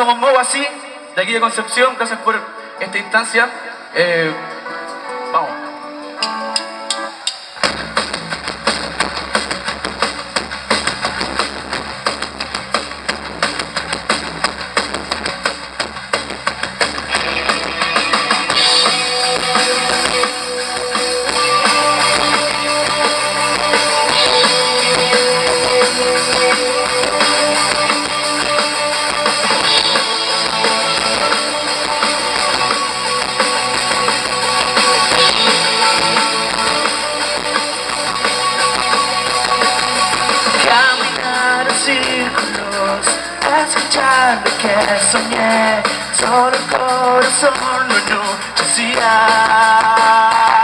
somos MOU así, de aquí de Concepción, gracias por esta instancia. Eh, escuchando que soñé, solo el corazón no necesidad.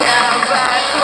Now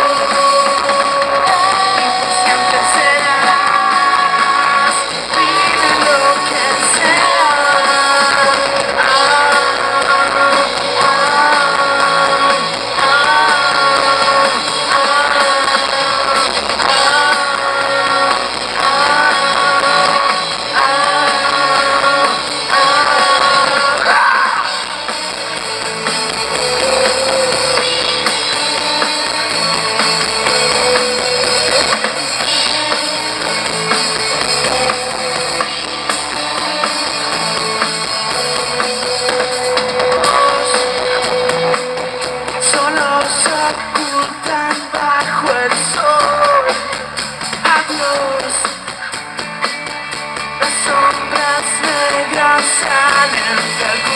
Amsterdam.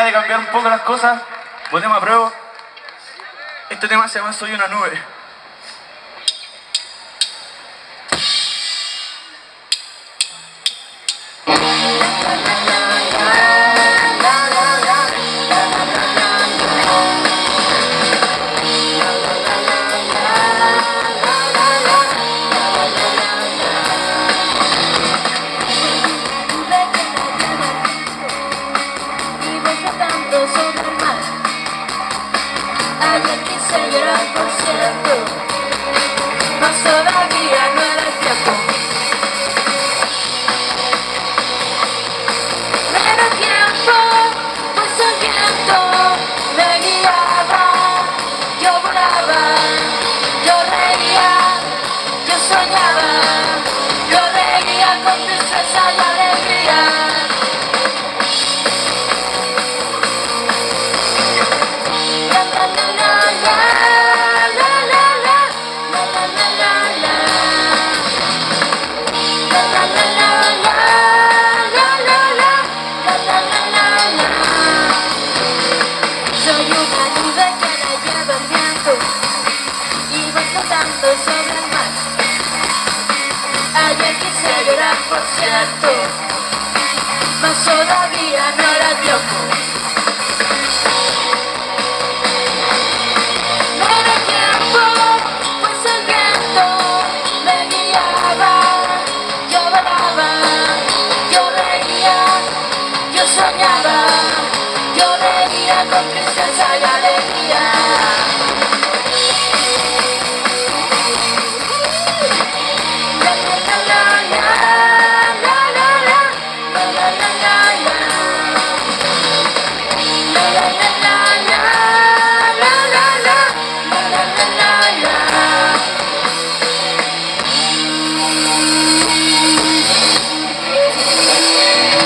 oportunidad de cambiar un poco las cosas. Ponemos a prueba. Este tema se llama Soy una nube. No por ciento, no todavía no era tiempo. Me daba tiempo, pues me sonreía, me guiaba. Yo volaba, yo reía, yo soñaba, yo reía con mis sueños al. Soy una duda que la llevo ambientos, y vuelvo tanto sobre el mar. Ayer que se llorar por cierto, más todavía no harás dio. con tristeza y alegría.